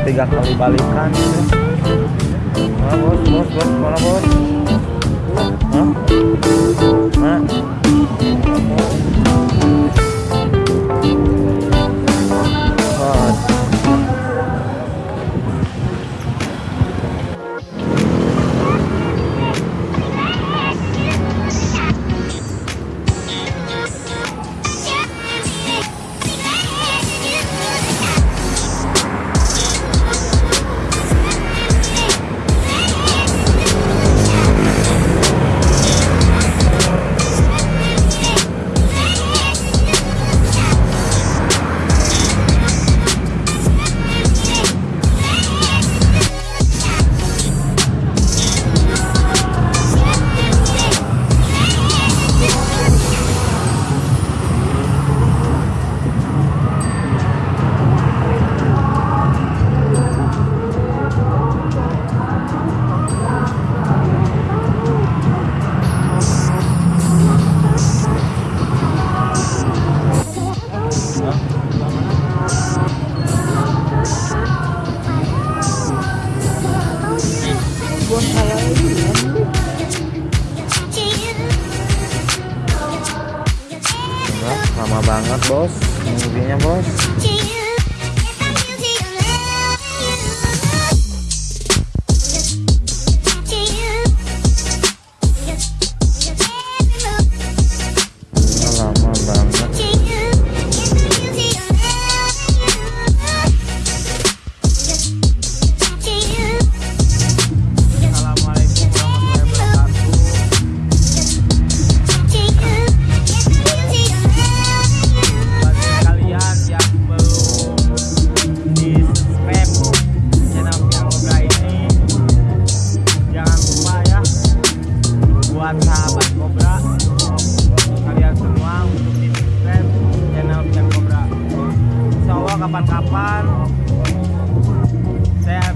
tiga kali balikan. Mana bos, bos, bos, mana bos? not boss. Convenient boss. kapan-kapan. Saya